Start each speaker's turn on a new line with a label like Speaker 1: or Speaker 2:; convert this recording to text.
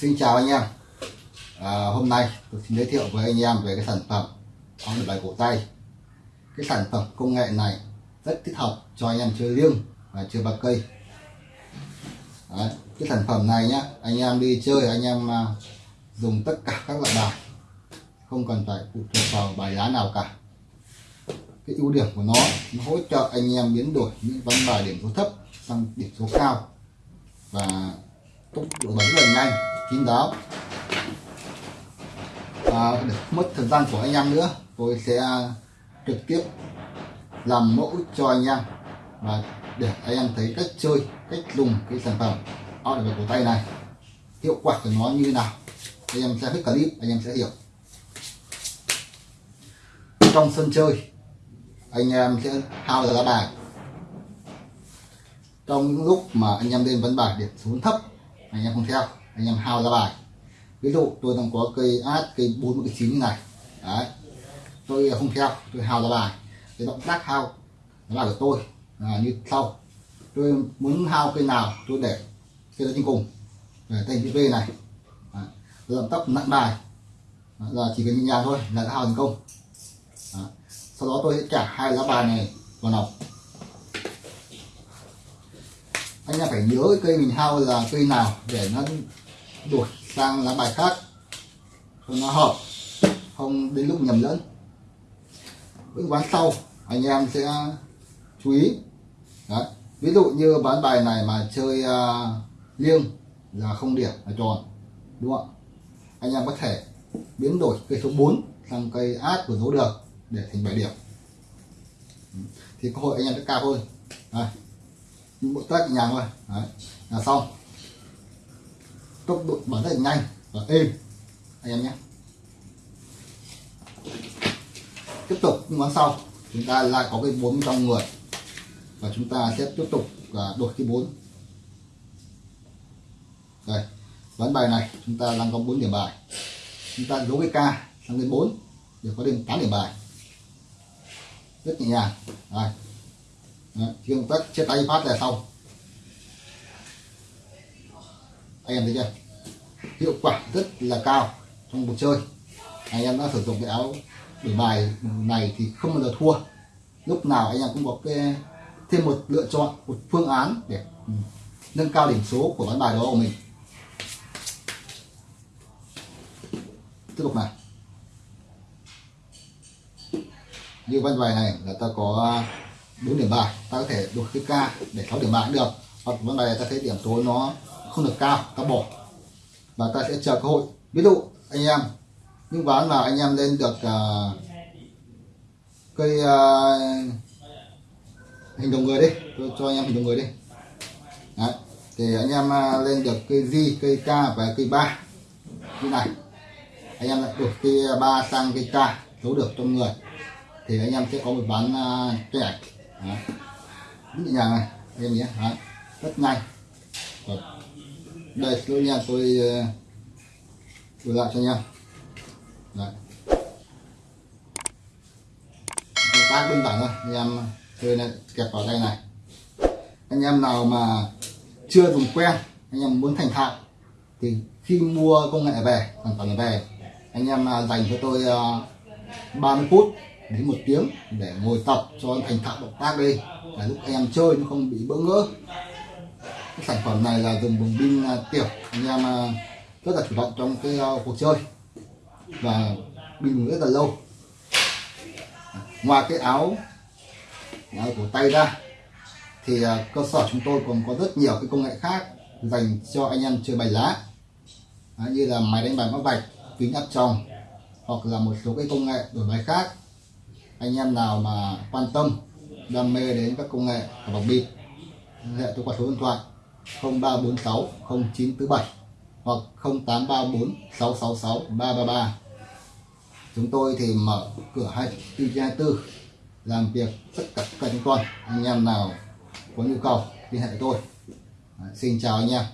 Speaker 1: Xin chào anh em. À, Hôm nay tôi xin giới thiệu với anh em về cái sản phẩm áo được bài cổ tay. Cái sản phẩm công nghệ này rất thích hợp cho anh em chơi liêng và chơi bạc cây. Đấy, Cái sản phẩm này nhá anh em đi chơi anh em à, dùng tất cả các loại bài. Không cần phải phụ thuộc vào bài lá nào cả. Cái ưu điểm của nó nó hỗ trợ anh em biến đổi những ván bài điểm số thấp sang điểm số cao và tốc độ bắn rất là nhanh kín đáo. À, để mất thời gian của anh em nữa tôi sẽ trực tiếp làm mẫu cho anh em và để anh em thấy cách chơi cách dùng cái sản phẩm áo để cổ tay này hiệu quả của nó như thế nào. Anh em xem hết clip anh em sẽ hiểu. Trong sân chơi anh em sẽ hao ra lá bài. Trong những lúc mà anh em lên vấn bài điểm xuống thấp anh em không theo anh em hao ra bài. Ví dụ tôi đang có cây át cây bốn cây chín như này. Đấy. Tôi không theo tôi hao ra bài. Cái động tác hao là bài của tôi là như sau. Tôi muốn hao cây nào tôi để cây đó trên cùng. Để thành chữ V này. Đấy. động tác nặng bài. Đấy, là chỉ cần nhẹ nhàng thôi là đã hao thành công. Đấy. sau đó tôi sẽ trả hai lá bài này vào nòng. Anh em phải nhớ cây mình hao là cây nào để nó đổi sang lá bài khác cho nó hợp không đến lúc nhầm lẫn những ván sau anh em sẽ chú ý Đấy. ví dụ như bán bài này mà chơi uh, liêng là không điểm là tròn đúng không anh em có thể biến đổi cây số 4 sang cây át của dấu được để thành 7 điểm thì cơ hội anh em sẽ cao hơn Đấy. những bộ tác nhàng thôi Đấy. là xong tốc độ bắn rất là nhanh và êm. Anh em nhé. Tiếp tục những món sau chúng ta lại có cái bốn trong người. Và chúng ta sẽ tiếp tục là đổi cái bốn. Đây ván bài này chúng ta đang có 4 điểm bài. Chúng ta giấu cái k sang lên 4 để có đến 8 điểm bài. Rất nhẹ nhàng. Đây. Đấy, khi công tắc chia tay phát là xong anh em thấy chưa? Hiệu quả rất là cao trong cuộc chơi. Anh em đã sử dụng cái áo đổi bài này thì không bao giờ thua. Lúc nào anh em cũng có cái, thêm một lựa chọn, một phương án để ừ, nâng cao điểm số của ván bài đó của mình. Tiếp tục này như ván bài này là ta có 4 điểm bài, ta có thể đổi cái ca để 6 điểm bài cũng được. Hoặc ván bài này ta thấy điểm số nó không được cao ta bỏ và ta sẽ chờ cơ hội ví dụ anh em những ván mà anh em lên được uh, cây uh, hình đồng người đi tôi cho anh em hình đồng người đi Đấy. thì anh em uh, lên được cây di cây k và cây ba như này anh em được đổi cây ba sang cây k giấu được trong người thì anh em sẽ có một ván uh, trẻ Đấy. nhẹ nhàng này em nhé Đấy. rất nhanh Rồi đây tôi nha tôi đổi lại cho nha. Đấy. Động tác đơn giản thôi, anh em chơi này, kẹp vào đây này. Anh em nào mà chưa dùng quen anh em muốn thành thạo, thì khi mua công nghệ về, sản phẩm về, anh em à, dành cho tôi ờ, 30 phút đến một tiếng để ngồi tập cho anh thành thạo động tác đi. Để lúc anh em chơi nó không bị bỡ ngỡ cái sản phẩm này là dùng bằng pin à, tiểu. Anh em à, rất là chủ động trong cái à, cuộc chơi. Và pin rất là lâu. Ngoài cái áo áo cổ tay ra thì cơ sở chúng tôi còn có rất nhiều cái công nghệ khác dành cho anh em chơi bài lá. Đấy, như là máy đánh bài mã vạch kính áp tròng hoặc là một số cái công nghệ đổi bài khác. Anh em nào mà quan tâm đam mê đến các công nghệ của bóng bịp hệ tôi qua số điện thoại. 0346 0947 hoặc 0834 666 333 chúng tôi thì mở cửa 24 24 làm việc tất cả các con anh em nào có nhu cầu liên hệ với tôi. Đấy, xin chào anh em.